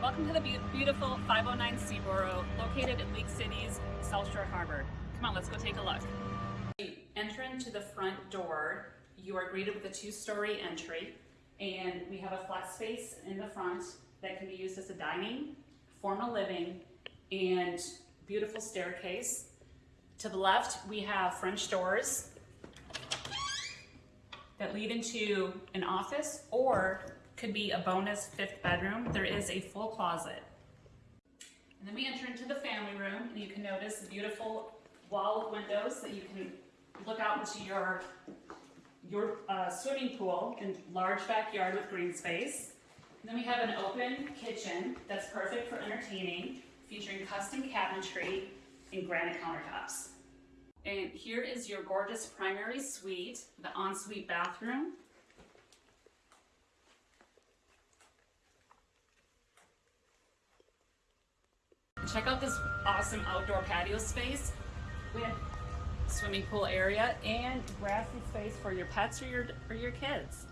Welcome to the be- beautiful 509 Seaborough, located in League City's South Shore Harbor. Come on, let's go take a look. Enter into the front door, you are greeted with a two-story entry, and we have a flex space in the front that can be used as a dining, formal living, and beautiful staircase. To the left, we have French doors that lead into an office or could be a bonus fifth bedroom. There is a full closet. And then we enter into the family room and you can notice the beautiful wall of windows that you can look out into your, your uh, swimming pool and large backyard with green space. And then we have an open kitchen that's perfect for entertaining, featuring custom cabinetry and granite countertops. And here is your gorgeous primary suite, the ensuite bathroom. Check out this awesome outdoor patio space with swimming pool area and grassy space for your pets or your, or your kids.